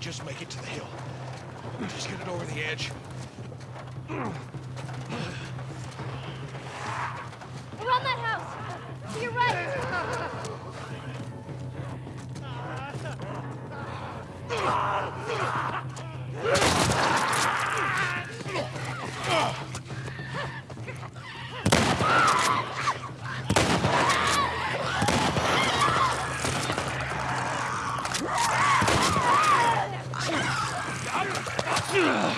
just make it to the hill. Just get it over the edge. Around that house! To your right! Yeah.